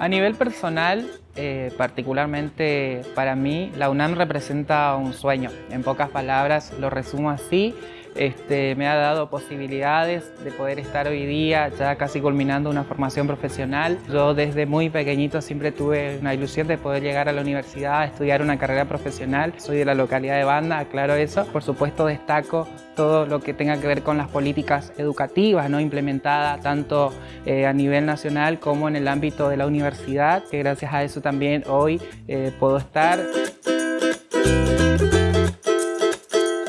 A nivel personal, eh, particularmente para mí, la UNAM representa un sueño. En pocas palabras lo resumo así. Este, me ha dado posibilidades de poder estar hoy día ya casi culminando una formación profesional. Yo desde muy pequeñito siempre tuve una ilusión de poder llegar a la universidad a estudiar una carrera profesional. Soy de la localidad de Banda, aclaro eso. Por supuesto destaco todo lo que tenga que ver con las políticas educativas ¿no? implementadas tanto eh, a nivel nacional como en el ámbito de la universidad, que gracias a eso también hoy eh, puedo estar.